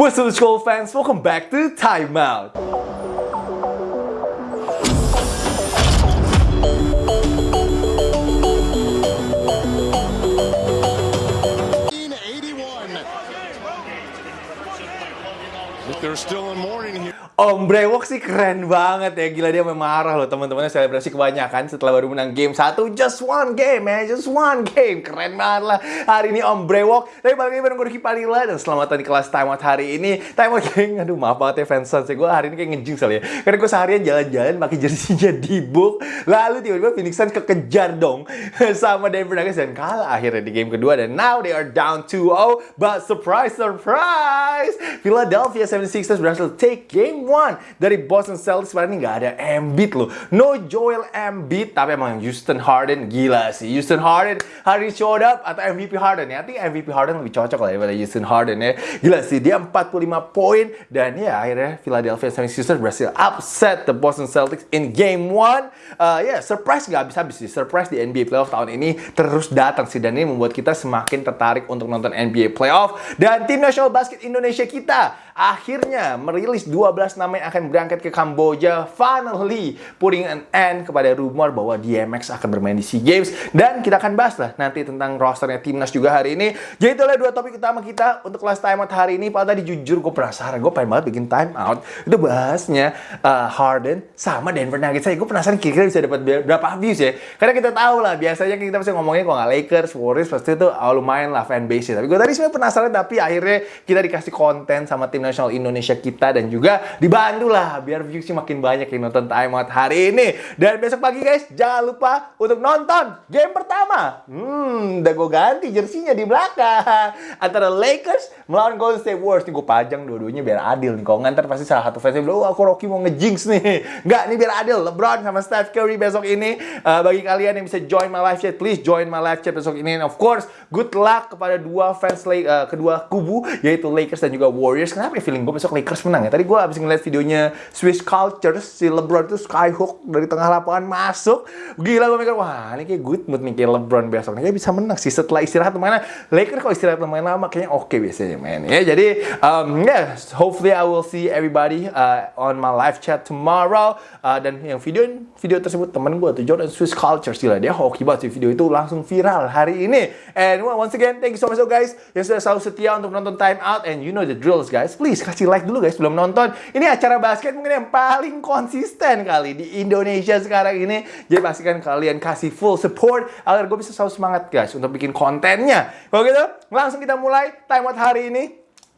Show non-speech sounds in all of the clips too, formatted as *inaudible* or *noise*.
What's up, school fans? Welcome back to Time Out. They're still in here. Om Brewok sih keren banget ya. Gila dia marah loh teman-temannya selebrasi kebanyakan setelah baru menang game satu. Just one game man, just one game. Keren banget lah. Hari ini Om Brewok. Tapi balik lagi bareng gue Ricky Padilla dan selamat di kelas Time Out hari ini. Time Out geng, aduh maaf banget ya fans Suns ya. Gue hari ini kayak ngejing soalnya. Karena gue seharian jalan-jalan pakai jersinya *laughs* di book. Lalu tiba-tiba Phoenix Suns kekejar dong *laughs* sama Denver Nuggets dan kalah akhirnya di game kedua. Dan now they are down 2-0. But surprise, surprise! Philadelphia 76ers berhasil take game 1 dari Boston Celtics padahal ini nggak ada Embiid loh. No Joel Embiid, tapi emang Houston Harden gila sih. Houston Harden hari ini showed up atau MVP Harden ya. I think MVP Harden lebih cocok lah daripada Houston Harden ya. Gila sih, dia 45 poin dan ya akhirnya Philadelphia 76ers berhasil upset the Boston Celtics in game 1. Uh, ya, yeah, surprise nggak habis-habis sih. Surprise di NBA playoff tahun ini terus datang sih dan ini membuat kita semakin tertarik untuk nonton NBA playoff dan tim nasional basket Indonesia kita akhirnya merilis 12 nama yang akan berangkat ke Kamboja finally. Putting an end kepada rumor bahwa DMX akan bermain di SEA Games. Dan kita akan bahas lah nanti tentang rosternya timnas juga hari ini. Jadi itulah dua topik utama kita untuk kelas time out hari ini. Padahal tadi jujur gue penasaran. Gue pengen banget bikin time out. Itu bahasnya uh, Harden sama Denver Nuggets. Saya gue penasaran kira-kira bisa dapat berapa views ya. Karena kita tahu lah biasanya kita pasti ngomongnya kalau nggak Lakers Warriors pasti itu oh, lumayan lah fanbase tapi gue tadi sebenarnya penasaran tapi akhirnya kita dikasih konten sama tim nasional Indonesia kita dan juga dibantu lah biar viewsnya makin banyak yang nonton Time Out hari ini. Dan besok pagi guys, jangan lupa untuk nonton game pertama. Hmm, udah gue ganti jersinya di belakang. *laughs* Antara Lakers melawan Golden State Warriors. Nih gue pajang dua-duanya biar adil nih. Kalau ngantar pasti salah satu fansnya bilang, oh aku Rocky mau ngejinx nih. *laughs* Enggak, nih biar adil. LeBron sama Steph Curry besok ini. Uh, bagi kalian yang bisa join my live chat, please join my live chat besok ini. And of course, good luck kepada dua fans uh, kedua kubu, yaitu Lakers dan juga Warriors. Kenapa ya feeling gue besok Lakers menang ya? Tadi gue habis ngeliat videonya Swiss Culture, si LeBron itu skyhook dari tengah lapangan masuk. Gila gue mikir, wah ini kayak good mood nih kayak LeBron besok. Ini bisa menang sih setelah istirahat mana. Lakers kalau istirahat lumayan lama kayaknya oke okay biasanya main ya. Jadi um, yeah, hopefully I will see everybody uh, on my live chat tomorrow. Uh, dan yang video video tersebut temen gue tuh Jordan Swiss Culture gila dia hoki banget sih video itu langsung viral hari ini. And once again thank you so much guys yang sudah selalu setia untuk nonton Time Out and you know the drills guys. Please kasih like dulu guys belum nonton. Ini acara basket mungkin yang paling konsisten kali di Indonesia sekarang ini. Jadi pastikan kalian kasih full support agar gue bisa selalu semangat guys untuk bikin kontennya. Kalau gitu, langsung kita mulai time out hari ini.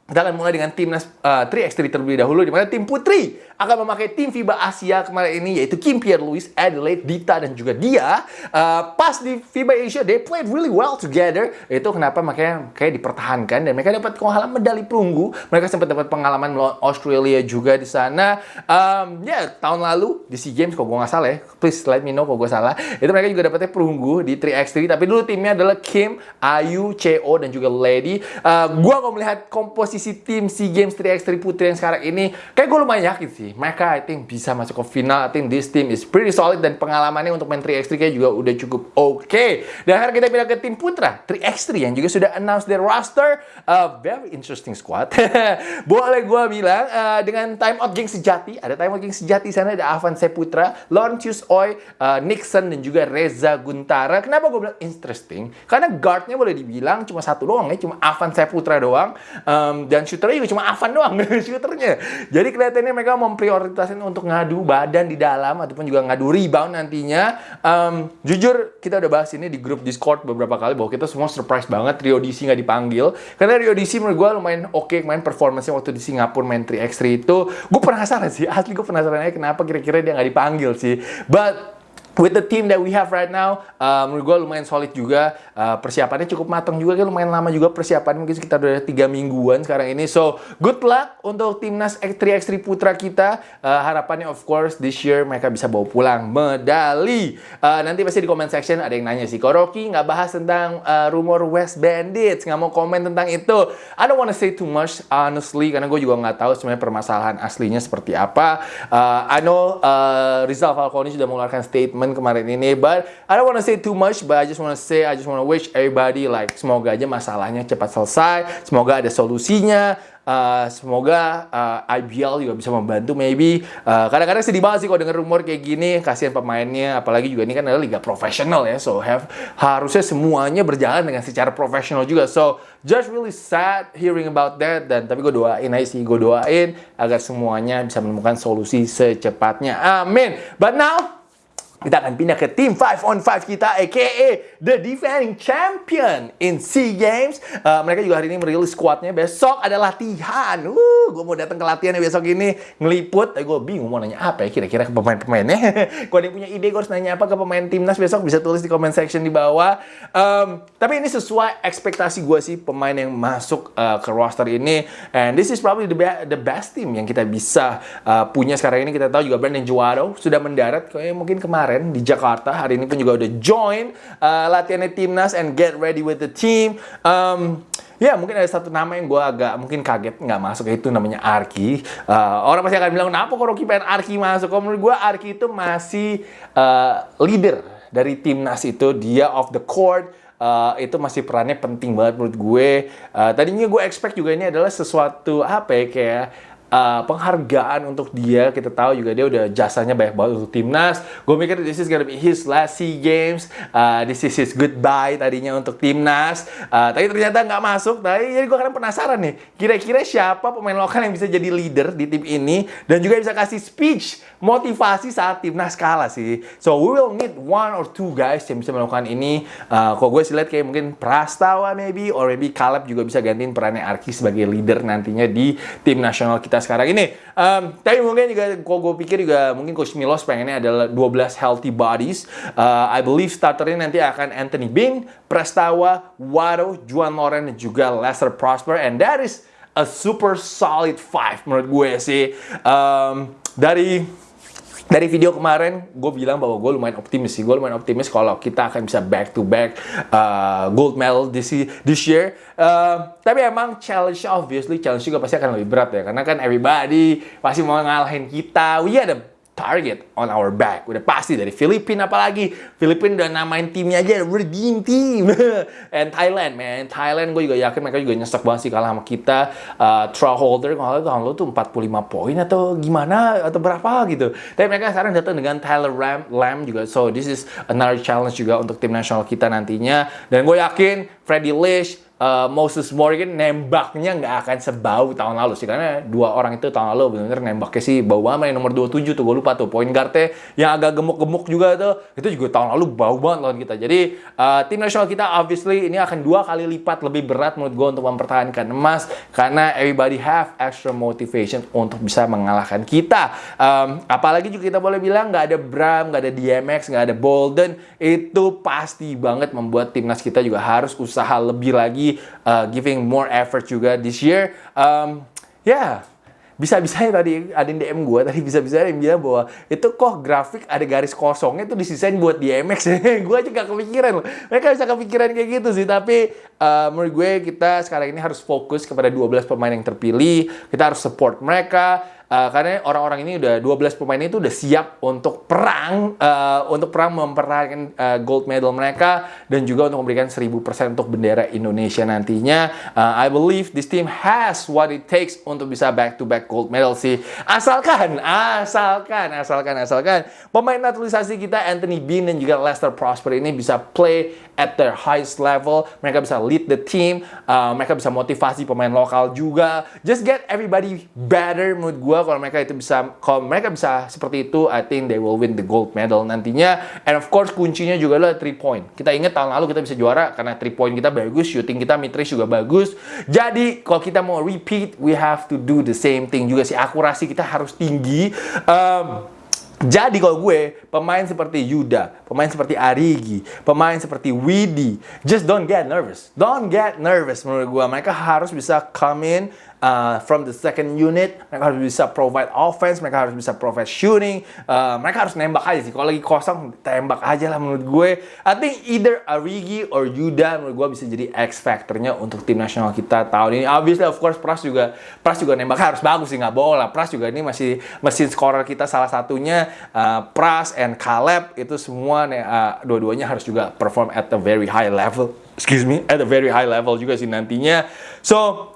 Kita akan mulai dengan timnas uh, 3x3 terlebih dahulu, di mana tim putri akan memakai tim FIBA Asia kemarin ini, yaitu Kim Pierre-Louis, Adelaide, Dita, dan juga dia. Uh, pas di FIBA Asia, they played really well together. Itu kenapa makanya kayak dipertahankan, dan mereka dapat pengalaman medali perunggu. Mereka sempat dapat pengalaman melawan Australia juga di sana. Um, ya, yeah, tahun lalu di SEA Games, kalau gue nggak salah ya, please let me know kalau gue salah. Itu mereka juga dapatnya perunggu di 3x3, tapi dulu timnya adalah Kim, Ayu, CO, dan juga Lady. Uh, gue kalau melihat komposisi sisi tim SEA Games 3x3 putri yang sekarang ini kayak gue lumayan yakin sih mereka I think bisa masuk ke final. I think this team is pretty solid dan pengalamannya untuk main 3x3 kayak juga udah cukup oke. Okay. dan akhirnya kita pindah ke tim putra 3x3 yang juga sudah announce their roster. Uh, very interesting squad. *laughs* Boleh gue bilang uh, dengan time out geng sejati ada time out geng sejati sana ada Avan Seputra Laurentius Oi uh, Nixon dan juga Reza Guntara. Kenapa gue bilang interesting? Karena guardnya boleh dibilang cuma satu doang ya cuma Avan Seputra doang. Um, dan shooternya juga cuma Avan doang *laughs* shooternya. Jadi kelihatannya mereka memprioritaskan untuk ngadu badan di dalam ataupun juga ngadu rebound nantinya. Um, jujur kita udah bahas ini di grup Discord beberapa kali bahwa kita semua surprise banget Rio DC nggak dipanggil. Karena Rio DC menurut gue lumayan oke okay, main performance waktu di Singapura main 3x3 itu. Gue penasaran sih asli gue penasaran aja kenapa kira-kira dia nggak dipanggil sih. But with the team that we have right now, uh, menurut gue lumayan solid juga. Uh, persiapannya cukup matang juga, kan lumayan lama juga persiapan mungkin sekitar udah tiga mingguan sekarang ini. So, good luck untuk timnas X3X3 Putra kita. Uh, harapannya of course this year mereka bisa bawa pulang medali. Uh, nanti pasti di comment section ada yang nanya sih, Koroki nggak bahas tentang uh, rumor West Bandits, nggak mau komen tentang itu. I don't wanna say too much honestly, karena gue juga nggak tahu sebenarnya permasalahan aslinya seperti apa. Uh, I know uh, Rizal Falcone sudah mengeluarkan statement kemarin ini. But I don't wanna say too much, but I just wanna say, I just wanna wish everybody like semoga aja masalahnya cepat selesai, semoga ada solusinya. uh, semoga uh, IBL juga bisa membantu maybe. Uh, kadang-kadang sedih banget sih kalau denger rumor kayak gini, kasihan pemainnya, apalagi juga ini kan adalah liga profesional ya, so have harusnya semuanya berjalan dengan secara profesional juga. So just really sad hearing about that dan tapi gue doain aja sih, gue doain agar semuanya bisa menemukan solusi secepatnya. Amin. But now kita akan pindah ke tim 5 on 5 kita aka the defending champion in SEA Games. Uh, mereka juga hari ini merilis squadnya. Besok ada latihan. Uh, gue mau datang ke latihan besok ini ngeliput. Tapi gue bingung mau nanya apa ya kira-kira ke pemain-pemainnya. *laughs* Kalau ada yang punya ide gue harus nanya apa ke pemain timnas besok bisa tulis di comment section di bawah. Um, tapi ini sesuai ekspektasi gue sih pemain yang masuk uh, ke roster ini. And this is probably the, be the best team yang kita bisa uh, punya sekarang ini. Kita tahu juga Brandon Juaro sudah mendarat kayak mungkin kemarin kemarin di Jakarta. Hari ini pun juga udah join uh, latihannya timnas and get ready with the team. Um, Ya mungkin ada satu nama yang gue agak mungkin kaget nggak masuk itu namanya Arki. Uh, orang pasti akan bilang kenapa kok Rocky pengen Arki masuk? Kalau menurut gue Arki itu masih uh, leader dari timnas itu dia off the court. Uh, itu masih perannya penting banget menurut gue. Uh, tadinya gue expect juga ini adalah sesuatu apa ya kayak uh, penghargaan untuk dia. Kita tahu juga dia udah jasanya banyak banget untuk timnas. Gue mikir this is gonna be his last SEA Games. Uh, this is his goodbye tadinya untuk timnas. Uh, tapi ternyata nggak masuk. Tapi jadi gue kan penasaran nih. Kira-kira siapa pemain lokal yang bisa jadi leader di tim ini dan juga bisa kasih speech motivasi saat timnas kalah sih. So we will need one or two guys yang bisa melakukan ini. Uh, kok gue sih lihat kayak mungkin Prastawa maybe or maybe Caleb juga bisa gantiin perannya Arki sebagai leader nantinya di tim nasional kita sekarang ini. Um, tapi mungkin juga, kok gue pikir juga mungkin Coach Milos pengennya adalah 12 healthy bodies. Uh, I believe starternya nanti akan Anthony Bing, Prestawa, Wado, Juan Loren, dan juga Lester Prosper. And that is a super solid five menurut gue sih. Um, dari dari video kemarin gue bilang bahwa gue lumayan optimis sih. Gue lumayan optimis kalau kita akan bisa back to back uh, gold medal this, this year. Uh, tapi emang challenge obviously challenge juga pasti akan lebih berat ya. Karena kan everybody pasti mau ngalahin kita. We ada target on our back. Udah pasti dari Filipina apalagi. Filipina udah namain timnya aja Dream Team. *laughs* And Thailand, man. Thailand gue juga yakin mereka juga nyesek banget sih kalah sama kita. Uh, trial holder kalau tahun lalu tuh 45 poin atau gimana atau berapa gitu. Tapi mereka sekarang datang dengan Tyler Ram, Lam juga. So this is another challenge juga untuk tim nasional kita nantinya. Dan gue yakin Freddy Lish, uh, Moses Morgan nembaknya nggak akan sebau tahun lalu sih. Karena dua orang itu tahun lalu benar-benar nembaknya sih bau banget. Yang nomor 27 tuh gue lupa tuh. Poin guardnya yang agak gemuk-gemuk juga tuh. Itu juga tahun lalu bau banget lawan kita. Jadi uh, tim nasional kita obviously ini akan dua kali lipat lebih berat menurut gue untuk mempertahankan emas. Karena everybody have extra motivation untuk bisa mengalahkan kita. Um, apalagi juga kita boleh bilang nggak ada Bram nggak ada DMX nggak ada Bolden. Itu pasti banget membuat timnas kita juga harus usaha lebih lagi uh, giving more effort juga this year. Um, ya, yeah, bisa-bisa tadi ada yang DM gue tadi bisa-bisa yang bilang bahwa itu kok grafik ada garis kosongnya itu disisain buat DMX *laughs* gue aja gak kepikiran loh. Mereka bisa kepikiran kayak gitu sih tapi uh, menurut gue kita sekarang ini harus fokus kepada 12 pemain yang terpilih. Kita harus support mereka Uh, karena orang-orang ini udah 12 pemain itu udah siap untuk perang uh, untuk perang mempertahankan uh, gold medal mereka dan juga untuk memberikan 1000% untuk bendera Indonesia nantinya. Uh, I believe this team has what it takes untuk bisa back to back gold medal sih. Asalkan, asalkan, asalkan, asalkan pemain naturalisasi kita Anthony Bean dan juga Lester Prosper ini bisa play at their highest level. Mereka bisa lead the team, uh, mereka bisa motivasi pemain lokal juga. Just get everybody better menurut gue kalau mereka itu bisa kalau mereka bisa seperti itu I think they will win the gold medal nantinya. And of course kuncinya juga adalah three point. Kita ingat tahun lalu kita bisa juara karena three point kita bagus shooting kita midrange juga bagus. Jadi kalau kita mau repeat we have to do the same thing juga sih. Akurasi kita harus tinggi. Um, jadi kalau gue, pemain seperti Yuda, pemain seperti Arigi, pemain seperti Widi, just don't get nervous. Don't get nervous menurut gue. Mereka harus bisa come in uh, from the second unit, mereka harus bisa provide offense, mereka harus bisa provide shooting, uh, mereka harus nembak aja sih. Kalau lagi kosong, tembak aja lah menurut gue. I think either Arigi or Yuda menurut gue bisa jadi X factornya untuk tim nasional kita tahun ini. Obviously, of course, Pras juga Pras juga nembak harus bagus sih, nggak bohong lah. Pras juga ini masih mesin scorer kita salah satunya. Uh, Pras and Caleb itu semua uh, dua-duanya harus juga perform at a very high level. Excuse me, at a very high level juga sih nantinya. So,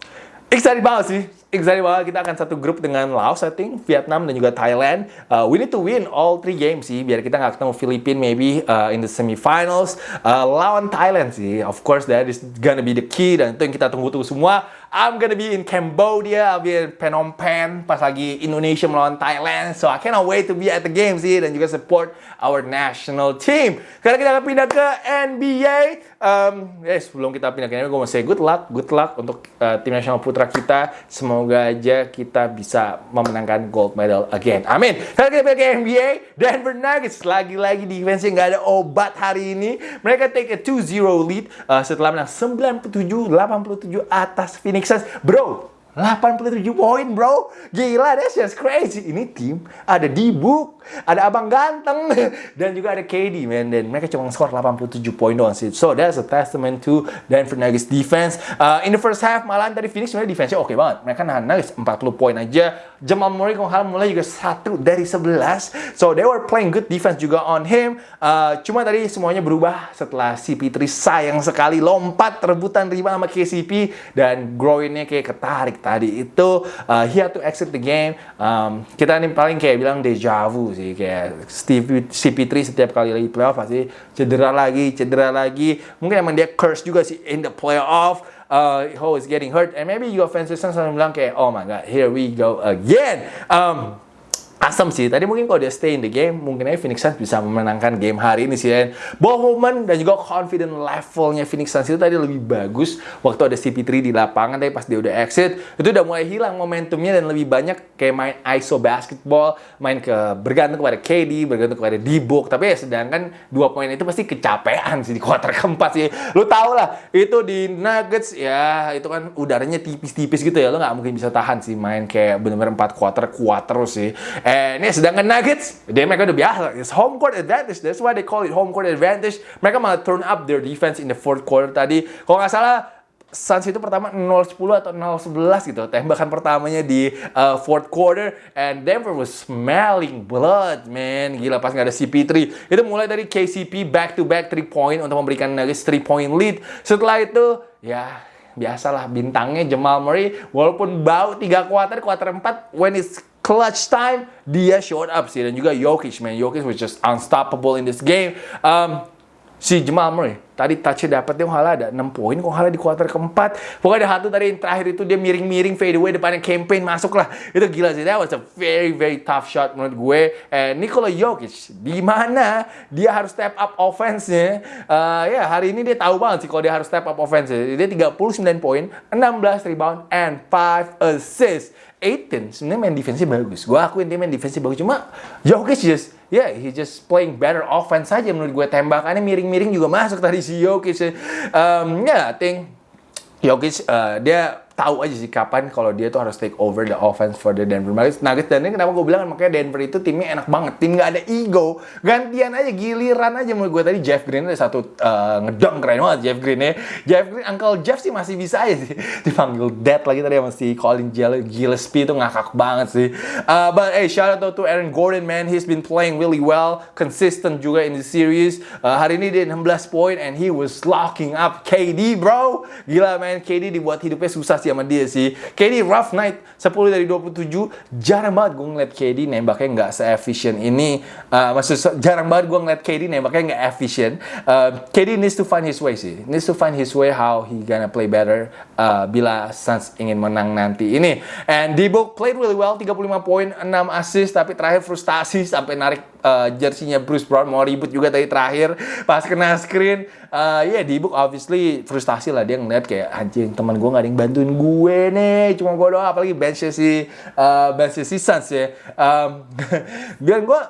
excited banget sih excited banget kita akan satu grup dengan Laos, I think, Vietnam dan juga Thailand. Uh, we need to win all three games sih, biar kita nggak ketemu Filipina maybe uh, in the semifinals. Uh, lawan Thailand sih, of course that is gonna be the key dan itu yang kita tunggu-tunggu semua. I'm gonna be in Cambodia, I'll be in Phnom Penh pas lagi Indonesia melawan Thailand. So I cannot wait to be at the game sih dan juga support our national team. Sekarang kita akan pindah ke NBA. Um, eh sebelum kita pindah ke NBA, gue mau say good luck, good luck untuk uh, tim nasional putra kita. Semoga aja kita bisa memenangkan gold medal again. Amin. Sekarang kita pindah ke NBA. Denver Nuggets lagi-lagi defense-nya nggak ada obat hari ini. Mereka take a 2-0 lead uh, setelah menang 97-87 atas Phoenix Suns. Bro, 87 poin bro. Gila that's just crazy. Ini tim ada Dibuk Ada Abang Ganteng *laughs* Dan juga ada KD man. Dan mereka cuma skor 87 poin doang sih. So that's a testament to Denver Nuggets defense. Uh, In the first half malah tadi Phoenix sebenarnya defense-nya oke okay banget. Mereka nahan Nuggets 40 poin aja. Jamal Murray kalau hal mulai juga satu dari 11 So they were playing good defense juga on him. Uh, Cuma tadi semuanya berubah setelah CP3 sayang sekali. Lompat rebutan rebound sama KCP Dan groinnya kayak ketarik tadi itu uh, he had to exit the game. Um, kita nih paling kayak bilang deja vu sih kayak Steve CP3 setiap kali lagi playoff pasti cedera lagi, cedera lagi. Mungkin emang dia curse juga sih in the playoff. Uh, he always getting hurt and maybe your fans selalu bilang kayak oh my god here we go again. Um, asem sih. Tadi mungkin kalau dia stay in the game, mungkin aja Phoenix Suns bisa memenangkan game hari ini sih. Dan movement dan juga confident levelnya Phoenix Suns itu tadi lebih bagus waktu ada CP3 di lapangan. Tapi pas dia udah exit, itu udah mulai hilang momentumnya dan lebih banyak kayak main ISO basketball, main ke bergantung kepada KD, bergantung kepada D-Book. Tapi ya sedangkan dua poin itu pasti kecapean sih di kuarter keempat sih. Lu tau lah, itu di Nuggets ya itu kan udaranya tipis-tipis gitu ya. Lu nggak mungkin bisa tahan sih main kayak bener-bener empat kuarter kuat terus sih. Eh, ini sedangkan Nuggets, dia mereka udah biasa. It's home court advantage. That's why they call it home court advantage. Mereka malah turn up their defense in the fourth quarter tadi. Kalau nggak salah, Suns itu pertama 0-10 atau 0-11 gitu. Tembakan pertamanya di uh, fourth quarter. And Denver was smelling blood, man. Gila, pas nggak ada CP3. Itu mulai dari KCP back-to-back 3 point untuk memberikan Nuggets 3 point lead. Setelah itu, ya biasalah bintangnya Jamal Murray. Walaupun bau 3 quarter, quarter 4, when it's clutch time dia showed up sih. Dan juga Jokic man. Jokic was just unstoppable in this game. Um, si Jamal Murray tadi touchnya dapat dia halah ada 6 poin kok halah di kuarter keempat. Pokoknya ada satu tadi yang terakhir itu dia miring-miring fade away depannya campaign masuk lah. Itu gila sih that was a very very tough shot menurut gue. And Nikola Jokic di mana dia harus step up offense-nya? Uh, ya hari ini dia tahu banget sih kalau dia harus step up offense-nya. Dia 39 poin 16 rebound and 5 assists. Aiton sebenarnya main defense bagus. Gue akuin dia main defense bagus. Cuma Jokic just, yeah, he just playing better offense saja menurut gue. Tembakannya miring-miring juga masuk tadi si Jokic. Um, yeah, I think Jokic uh, dia tahu aja sih kapan kalau dia tuh harus take over the offense for the Denver Nuggets. Nuggets dan ini kenapa gue bilang makanya Denver itu timnya enak banget. Tim nggak ada ego. Gantian aja, giliran aja menurut gue tadi Jeff Green ada satu uh, ngedong keren banget Jeff Green ya. Jeff Green, Uncle Jeff sih masih bisa aja sih. *laughs* Dipanggil Dad lagi tadi sama si Colin Gillespie itu ngakak banget sih. Uh, but hey, shout out to Aaron Gordon man. He's been playing really well. Consistent juga in the series. Uh, hari ini dia 16 poin and he was locking up KD bro. Gila man, KD dibuat hidupnya susah sih sama dia sih. KD rough night 10 dari 27 jarang banget gue ngeliat KD nembaknya nggak se-efficient ini. Uh, maksud jarang banget gue ngeliat KD nembaknya nggak efficient. Uh, KD needs to find his way sih. Needs to find his way how he gonna play better uh, bila Suns ingin menang nanti ini. And D-Book played really well 35 poin, 6 assist tapi terakhir frustasi sampai narik uh, jersinya Bruce Brown mau ribut juga tadi terakhir pas kena screen. Uh, ya yeah, D-Book obviously frustasi lah dia ngeliat kayak anjing teman gue gak ada yang bantuin gue nih cuma gue doang apalagi benchnya si uh, benchnya si Suns ya. Um, *laughs* dan gue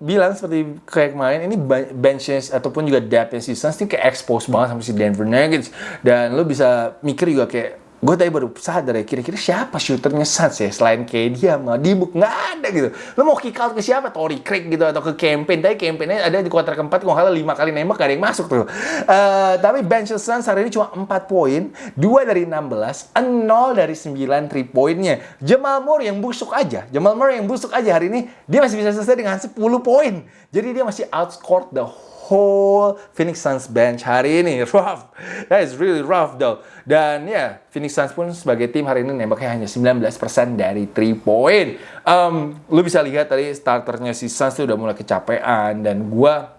bilang seperti kayak kemarin ini benchnya ataupun juga depthnya si Suns ini kayak expose banget sama si Denver Nuggets dan lo bisa mikir juga kayak gue tadi baru sadar ya kira-kira siapa shooternya Suns ya? Selain kayak dia sama Dibuk nggak ada gitu. Lo mau kick out ke siapa? Tory Craig gitu atau ke campaign tapi campaignnya ada di kuarter keempat kalau kalah lima kali nembak gak ada yang masuk tuh. Uh, tapi bench Suns hari ini cuma 4 poin 2 dari 16 0 dari 9 3 poinnya Jamal Murray yang busuk aja Jamal Murray yang busuk aja hari ini dia masih bisa selesai dengan 10 poin. Jadi dia masih outscored the whole Phoenix Suns bench hari ini. *laughs* Rough. That is really rough though. Dan ya, yeah, Phoenix Suns pun sebagai tim hari ini nembaknya hanya 19% dari 3 point. Um, lu bisa lihat tadi starternya si Suns tuh udah mulai kecapean dan gua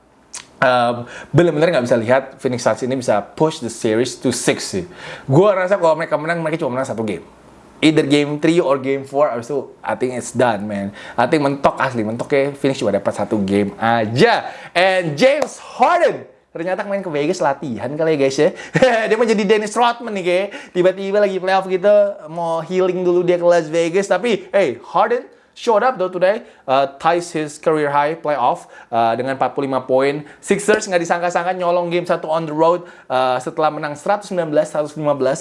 um, bener-bener nggak bisa lihat Phoenix Suns ini bisa push the series to six sih. Gua rasa kalau mereka menang, mereka cuma menang satu game either game 3 or game 4 abis itu I think it's done man. I think mentok asli mentok ya finish cuma dapat satu game aja. And James Harden ternyata main ke Vegas latihan kali ya guys ya. *laughs* Dia mau jadi Dennis Rodman nih kayak. Tiba-tiba lagi playoff gitu mau healing dulu dia ke Las Vegas. Tapi hey Harden showed up though today, uh, ties his career high playoff uh, dengan 45 poin. Sixers nggak disangka-sangka nyolong game satu on the road uh, setelah menang 119-115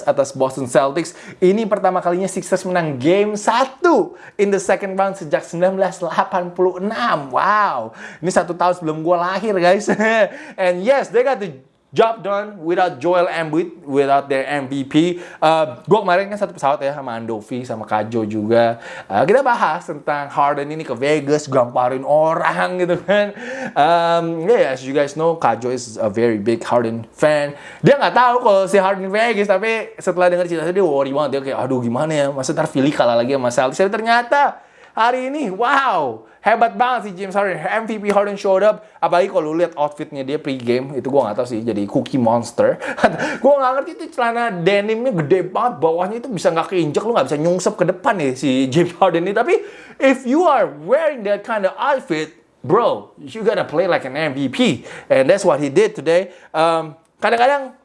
atas Boston Celtics. Ini pertama kalinya Sixers menang game satu in the second round sejak 1986. Wow, ini satu tahun sebelum gue lahir guys. *laughs* And yes, they got the job done without Joel Embiid, without their MVP. Uh, gue kemarin kan satu pesawat ya sama Andovi, sama Kajo juga. Uh, kita bahas tentang Harden ini ke Vegas, gamparin orang gitu kan. Um, yeah, as you guys know, Kajo is a very big Harden fan. Dia nggak tahu kalau si Harden Vegas, tapi setelah dengar cerita dia worry banget. Dia kayak, aduh gimana ya, masa ntar Philly kalah lagi sama Celtics. Tapi ternyata hari ini, wow, hebat banget sih James Harden. MVP Harden showed up. Apalagi kalau lu lihat outfitnya dia pre-game, itu gue gak tahu sih, jadi cookie monster. *laughs* gue gak ngerti itu celana denimnya gede banget, bawahnya itu bisa gak keinjak, lu gak bisa nyungsep ke depan nih si James Harden ini. Tapi if you are wearing that kind of outfit, bro, you gotta play like an MVP. And that's what he did today. Um, kadang-kadang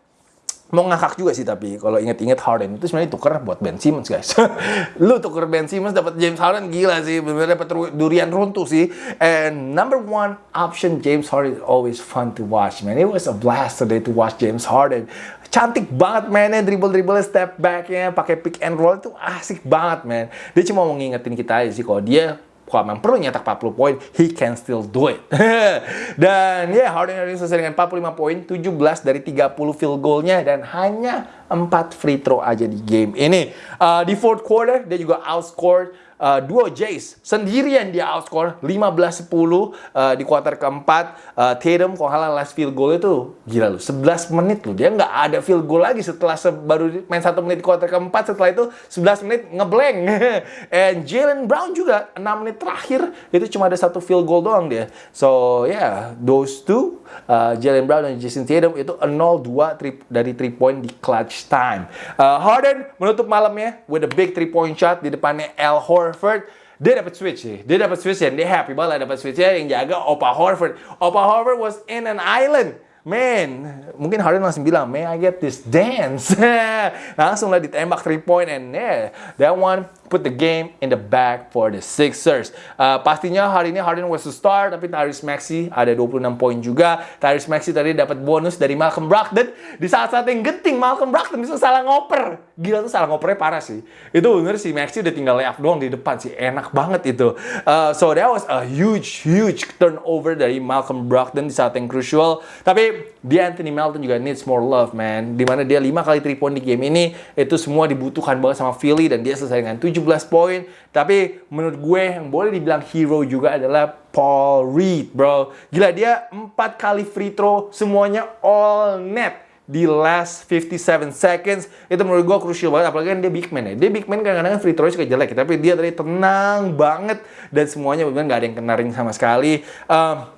mau ngakak juga sih tapi kalau inget-inget Harden itu sebenarnya tuker buat Ben Simmons guys. *laughs* lu tuker Ben Simmons dapat James Harden gila sih, benar dapat durian runtuh sih. And number one option James Harden always fun to watch man. It was a blast today to watch James Harden. Cantik banget mainnya, dribble-dribble step backnya, pakai pick and roll itu asik banget man. Dia cuma mau ngingetin kita aja sih kalau dia kalau memang perlu nyetak 40 poin, he can still do it. *laughs* dan ya, yeah, Harden hari ini selesai dengan 45 poin, 17 dari 30 field goalnya, dan hanya 4 free throw aja di game ini. Uh, di fourth quarter, dia juga outscored uh, duo Jace sendirian dia outscore 15-10 uh, di kuarter keempat. Uh, Tatum kalau halah last field goal itu gila lu 11 menit lu dia nggak ada field goal lagi setelah baru main satu menit di kuarter keempat setelah itu 11 menit ngeblank. *laughs* And Jalen Brown juga 6 menit terakhir itu cuma ada satu field goal doang dia. So yeah, those two uh, Jalen Brown dan Jason Tatum itu 0-2 dari 3 point di clutch time. Uh, Harden menutup malamnya with a big 3 point shot di depannya Al Horford Horford dia dapat switch sih. Dia dapat switch dan dia happy banget dapat switchnya yang jaga Opa Horford. Opa Horford was in an island. Man, mungkin Harden langsung bilang, may I get this dance? *laughs* langsung lah ditembak 3 point and yeah, that one put the game in the bag for the Sixers. Uh, pastinya hari ini Harden was the star, tapi Tyrese Maxey ada 26 poin juga. Tyrese Maxey tadi dapat bonus dari Malcolm Brogdon. Di saat-saat yang genting, Malcolm Brogdon bisa salah ngoper. Gila tuh salah ngopernya parah sih. Itu bener sih, Maxey udah tinggal layup doang di depan sih. Enak banget itu. Uh, so that was a huge, huge turnover dari Malcolm Brogdon di saat yang crucial. Tapi di Anthony Melton juga needs more love, man. Di mana dia 5 kali 3 point di game ini, itu semua dibutuhkan banget sama Philly dan dia selesai dengan 7 17 poin. Tapi menurut gue yang boleh dibilang hero juga adalah Paul Reed, bro. Gila dia 4 kali free throw semuanya all net di last 57 seconds itu menurut gue krusial banget apalagi kan dia big man ya dia big man kadang-kadang free throw suka jelek tapi dia tadi tenang banget dan semuanya benar nggak ada yang kena ring sama sekali um,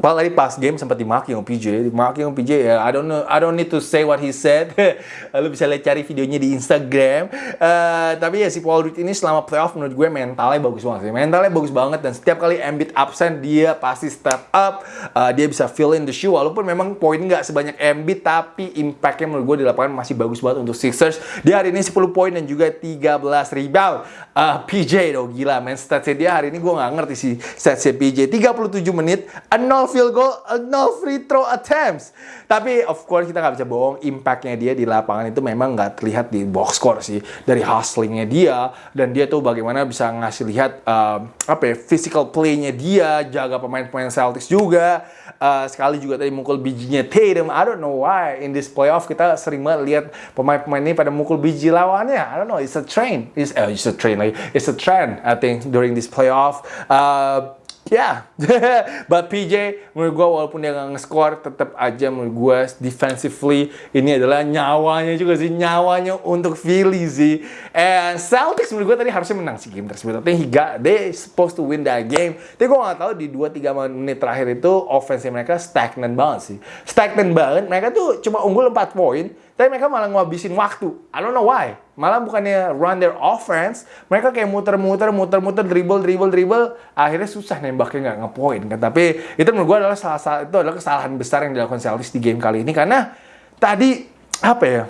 Well, tadi pas game sempat dimaki sama PJ, dimaki sama PJ ya. I don't know, I don't need to say what he said. *laughs* Lu bisa lihat cari videonya di Instagram. Uh, tapi ya si Paul Reed ini selama playoff menurut gue mentalnya bagus banget sih. Mentalnya bagus banget dan setiap kali Embiid absen dia pasti step up. Uh, dia bisa fill in the shoe walaupun memang poin nggak sebanyak Embiid tapi impactnya menurut gue di lapangan masih bagus banget untuk Sixers. Dia hari ini 10 poin dan juga 13 rebound. Uh, PJ dong gila men statsnya dia hari ini gue nggak ngerti sih statsnya PJ 37 menit 0 field goal, uh, no free throw attempts. Tapi of course kita nggak bisa bohong, impactnya dia di lapangan itu memang nggak terlihat di box score sih. Dari hustlingnya dia, dan dia tuh bagaimana bisa ngasih lihat uh, apa ya, physical playnya dia, jaga pemain-pemain Celtics juga. Uh, sekali juga tadi mukul bijinya Tatum. I don't know why in this playoff kita sering banget lihat pemain-pemain ini pada mukul biji lawannya. I don't know, it's a trend. It's, uh, it's a trend like It's a trend I think during this playoff. Uh, Ya, *laughs* but PJ menurut gue walaupun dia nggak nge-score, tetap aja menurut gue defensively ini adalah nyawanya juga sih, nyawanya untuk Philly sih. And Celtics menurut gue tadi harusnya menang sih game tersebut, tapi got, they supposed to win that game. Tapi gue nggak tahu di 2-3 menit terakhir itu offense mereka stagnan banget sih. Stagnan banget, mereka tuh cuma unggul 4 poin, tapi mereka malah ngabisin waktu. I don't know why. Malah bukannya run their offense, mereka kayak muter-muter, muter-muter, dribble, dribble, dribble. Akhirnya susah nembaknya nggak ngepoin kan. Tapi itu menurut gue adalah salah satu itu adalah kesalahan besar yang dilakukan Celtics di game kali ini karena tadi apa ya?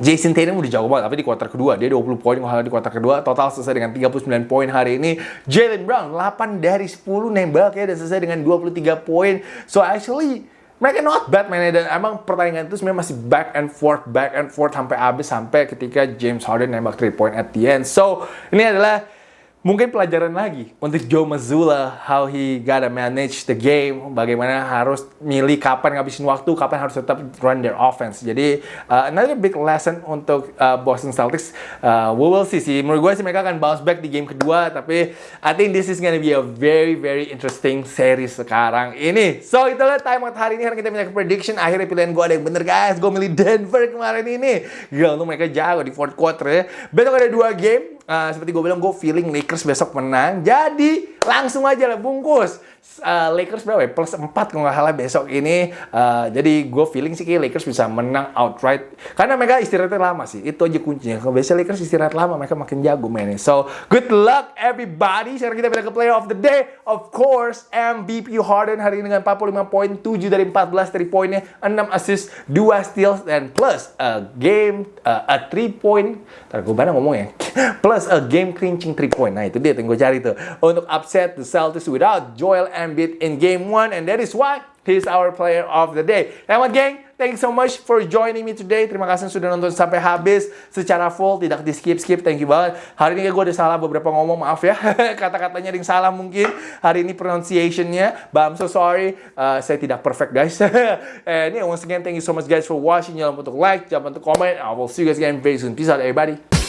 Jason Tatum udah jago banget, tapi di kuarter kedua dia 20 poin kalau di kuarter kedua total selesai dengan 39 poin hari ini. Jalen Brown 8 dari 10 nembak ya dan selesai dengan 23 poin. So actually mereka not bad man dan emang pertandingan itu sebenarnya masih back and forth back and forth sampai habis sampai ketika James Harden nembak 3 point at the end. So, ini adalah mungkin pelajaran lagi. Untuk Joe Mazzulla how he gotta manage the game bagaimana harus milih kapan ngabisin waktu kapan harus tetap run their offense. Jadi uh, another big lesson untuk uh, Boston Celtics uh, we will see sih. Menurut gue sih mereka akan bounce back di game kedua tapi I think this is gonna be a very very interesting series sekarang ini. So itulah time out hari ini hari kita minta prediction. Akhirnya pilihan gue ada yang bener guys. Gue milih Denver kemarin ini. Gila untuk mereka jago di fourth quarter ya. Besok ada dua game uh, seperti gue bilang gue feeling Lakers besok menang. Jadi langsung aja lah bungkus. Uh, Lakers berapa ya? Plus 4 kalau nggak salah besok ini. Uh, jadi gue feeling sih Lakers bisa menang outright. Karena mereka istirahatnya lama sih. Itu aja kuncinya. Kalau biasa Lakers istirahat lama mereka makin jago mainnya. So good luck everybody. Sekarang kita pindah ke player of the day. Of course MVP Harden hari ini dengan 45 poin 7 dari 14 dari poinnya 6 assist 2 steals dan plus a game uh, a 3 point. Ntar gue ngomong ya *laughs* plus a game clinching 3 point. Nah itu dia yang cari tuh. Untuk upset the Celtics without Joel Embiid in game 1 and that is why he's our player of the day. Selamat geng, thank you so much for joining me today. Terima kasih sudah nonton sampai habis secara full, tidak di skip-skip. Thank you banget. Hari ini gue ada salah beberapa ngomong, maaf ya. *laughs* Kata-katanya ada yang salah mungkin. Hari ini pronunciation-nya, but I'm so sorry. Uh, saya tidak perfect guys. *laughs* and yeah, once again, thank you so much guys for watching. Jangan lupa untuk like, jangan lupa untuk comment. I will see you guys again very soon. Peace out everybody.